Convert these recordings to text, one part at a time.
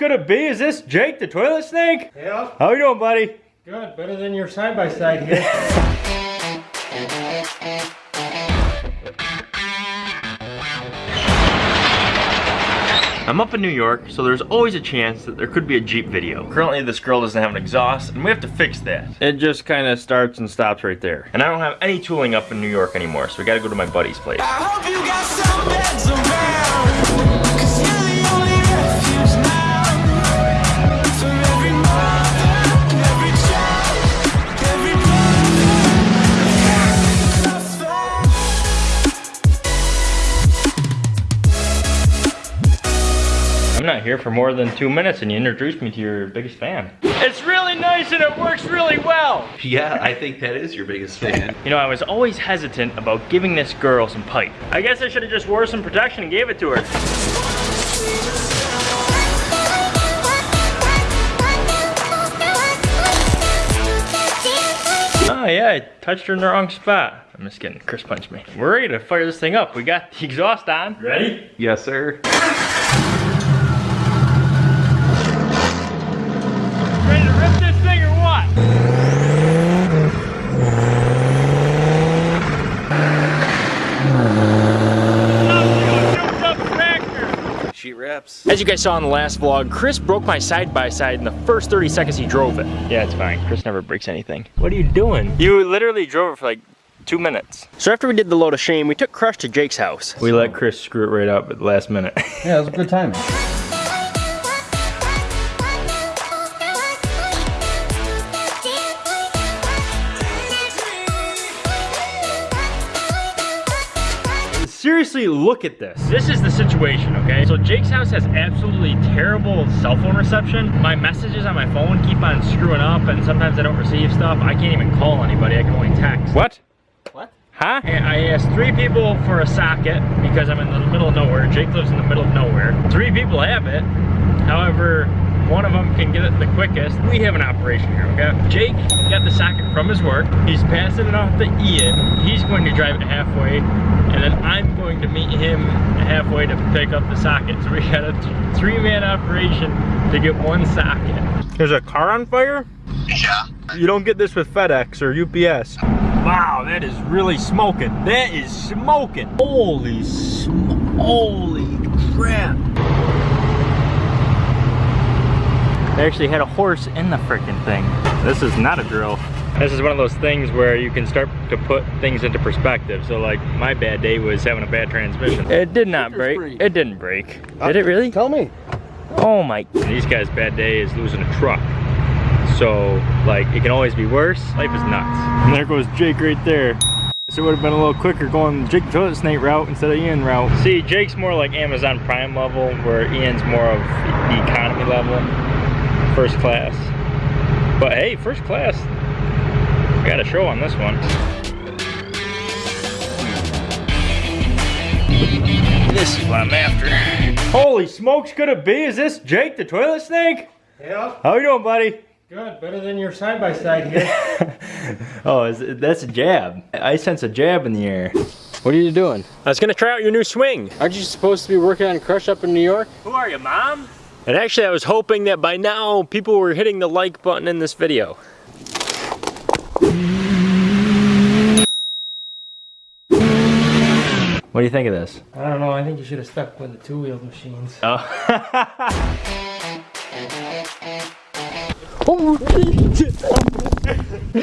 could it be? Is this Jake the toilet snake? Yeah. How you doing, buddy? Good. Better than your side by side here. I'm up in New York, so there's always a chance that there could be a Jeep video. Currently, this girl doesn't have an exhaust, and we have to fix that. It just kind of starts and stops right there. And I don't have any tooling up in New York anymore, so we gotta go to my buddy's place. Not here for more than two minutes and you introduced me to your biggest fan. It's really nice and it works really well. Yeah, I think that is your biggest fan. You know, I was always hesitant about giving this girl some pipe. I guess I should have just wore some protection and gave it to her. Oh yeah, I touched her in the wrong spot. I'm just kidding, Chris punched me. We're ready to fire this thing up. We got the exhaust on. Ready? yes, sir. Ready to rip this thing or what? She reps. As you guys saw in the last vlog, Chris broke my side-by-side in the first 30 seconds he drove it. Yeah, it's fine. Chris never breaks anything. What are you doing? You literally drove it for like two minutes. So after we did the load of shame, we took Crush to Jake's house. We let Chris screw it right up at the last minute. yeah, it was a good time. Seriously, look at this. This is the situation, okay? So Jake's house has absolutely terrible cell phone reception. My messages on my phone keep on screwing up and sometimes I don't receive stuff. I can't even call anybody, I can only text. What? What? Huh? And I asked three people for a socket because I'm in the middle of nowhere. Jake lives in the middle of nowhere. Three people have it. However, one of them can get it the quickest. We have an operation here, okay? Jake got the socket from his work. He's passing it off to Ian. He's going to drive it halfway, and then I'm going to meet him halfway to pick up the socket. So we got a three-man operation to get one socket. There's a car on fire? Yeah. You don't get this with FedEx or UPS. Wow, that is really smoking. That is smoking. Holy sm holy crap. They actually had a horse in the freaking thing. This is not a drill. This is one of those things where you can start to put things into perspective. So like my bad day was having a bad transmission. It did not break. It didn't break. Uh, did it really? Tell me. Oh my. And these guys' bad day is losing a truck. So, like, it can always be worse. Life is nuts. And there goes Jake right there. So it would have been a little quicker going Jake the Toilet Snake route instead of Ian route. See, Jake's more like Amazon Prime level, where Ian's more of the economy level, first class. But hey, first class, I got a show on this one. This is what I'm after. Holy smokes, could it be? Is this Jake the Toilet Snake? Yeah. How you doing, buddy? Good. Better than your side by side here. oh, is, that's a jab. I sense a jab in the air. What are you doing? I was gonna try out your new swing. Aren't you supposed to be working on Crush up in New York? Who are you, mom? And actually, I was hoping that by now, people were hitting the like button in this video. What do you think of this? I don't know. I think you should have stuck with the two-wheeled machines. Oh. Oh, you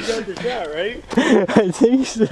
got the shot, right? I think so.